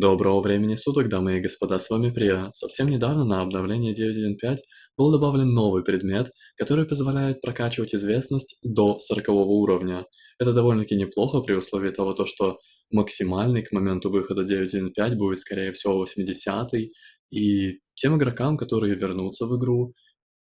Доброго времени суток, дамы и господа, с вами Прия. Совсем недавно на обновление 9.1.5 был добавлен новый предмет, который позволяет прокачивать известность до 40 уровня. Это довольно-таки неплохо при условии того, то, что максимальный к моменту выхода 9.1.5 будет, скорее всего, 80 и тем игрокам, которые вернутся в игру,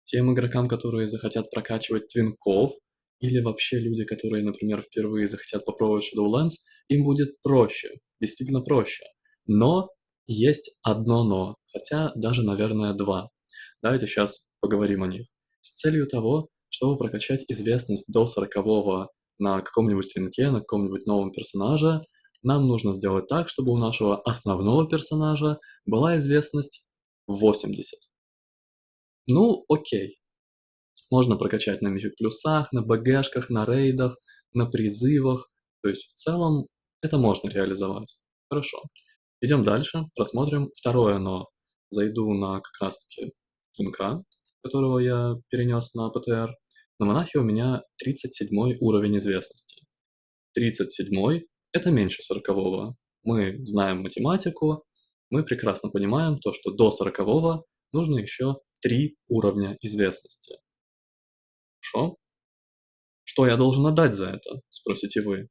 тем игрокам, которые захотят прокачивать твинков, или вообще люди, которые, например, впервые захотят попробовать Shadowlands, им будет проще, действительно проще. Но есть одно но, хотя даже, наверное, два. Давайте сейчас поговорим о них. С целью того, чтобы прокачать известность до 40 на каком-нибудь твинке, на каком-нибудь новом персонаже, нам нужно сделать так, чтобы у нашего основного персонажа была известность 80. Ну, окей. Можно прокачать на мифик плюсах, на БГшках, на рейдах, на призывах. То есть в целом это можно реализовать. Хорошо. Идем дальше, просмотрим второе но. Зайду на как раз-таки Кинка, которого я перенес на ПТР. На монахе у меня 37 уровень известности. 37 это меньше 40 -го. Мы знаем математику, мы прекрасно понимаем то, что до 40 нужно еще 3 уровня известности. Хорошо? Что я должен отдать за это, спросите вы.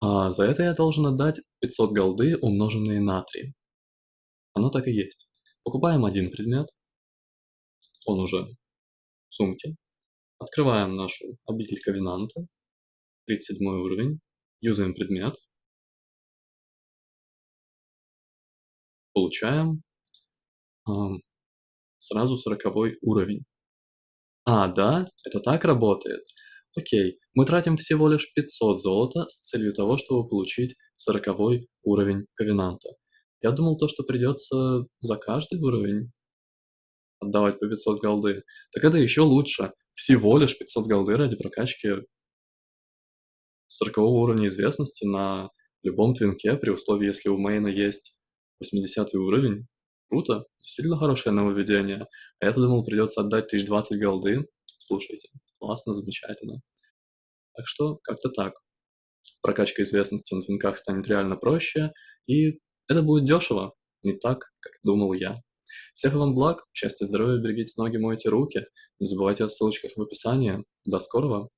А за это я должен отдать 500 голды, умноженные на 3. Оно так и есть. Покупаем один предмет, он уже в сумке. Открываем нашу обитель Ковенанта, 37 уровень, юзаем предмет, получаем э, сразу 40 уровень. А, да, это так работает. Окей, мы тратим всего лишь 500 золота с целью того, чтобы получить 40 уровень Ковенанта. Я думал то, что придется за каждый уровень отдавать по 500 голды. Так это еще лучше. Всего лишь 500 голды ради прокачки 40 уровня известности на любом твинке, при условии, если у мейна есть 80 уровень. Круто, действительно хорошее нововведение. А я-то думал, придется отдать 1020 голды. Слушайте, классно, замечательно. Так что как-то так. Прокачка известности на твинках станет реально проще, и это будет дешево, не так, как думал я. Всех вам благ, счастья, здоровья, берегите ноги, мойте руки. Не забывайте о ссылочках в описании. До скорого!